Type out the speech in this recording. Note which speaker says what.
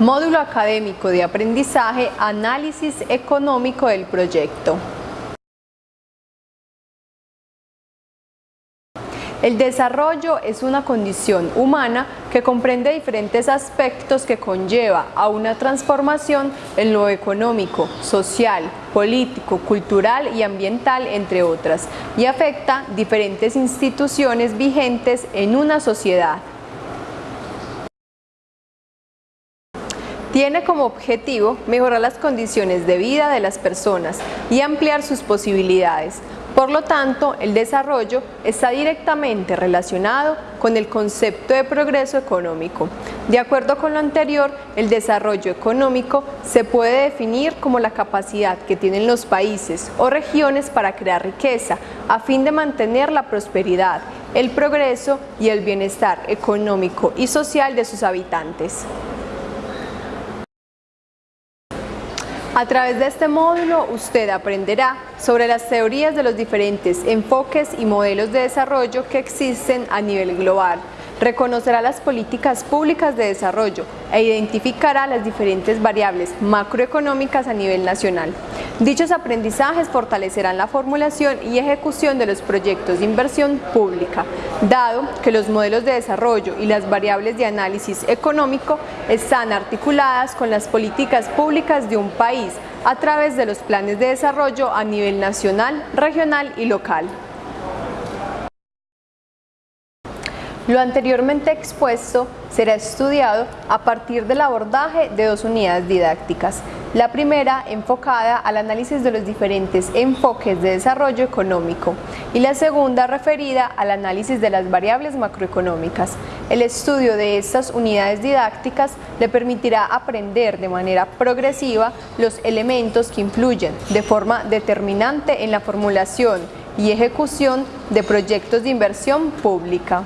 Speaker 1: Módulo académico de aprendizaje, análisis económico del proyecto. El desarrollo es una condición humana que comprende diferentes aspectos que conlleva a una transformación en lo económico, social, político, cultural y ambiental, entre otras, y afecta diferentes instituciones vigentes en una sociedad. Tiene como objetivo mejorar las condiciones de vida de las personas y ampliar sus posibilidades. Por lo tanto, el desarrollo está directamente relacionado con el concepto de progreso económico. De acuerdo con lo anterior, el desarrollo económico se puede definir como la capacidad que tienen los países o regiones para crear riqueza a fin de mantener la prosperidad, el progreso y el bienestar económico y social de sus habitantes. A través de este módulo usted aprenderá sobre las teorías de los diferentes enfoques y modelos de desarrollo que existen a nivel global, reconocerá las políticas públicas de desarrollo e identificará las diferentes variables macroeconómicas a nivel nacional. Dichos aprendizajes fortalecerán la formulación y ejecución de los proyectos de inversión pública, dado que los modelos de desarrollo y las variables de análisis económico están articuladas con las políticas públicas de un país a través de los planes de desarrollo a nivel nacional, regional y local. Lo anteriormente expuesto será estudiado a partir del abordaje de dos unidades didácticas. La primera enfocada al análisis de los diferentes enfoques de desarrollo económico y la segunda referida al análisis de las variables macroeconómicas. El estudio de estas unidades didácticas le permitirá aprender de manera progresiva los elementos que influyen de forma determinante en la formulación y ejecución de proyectos de inversión pública.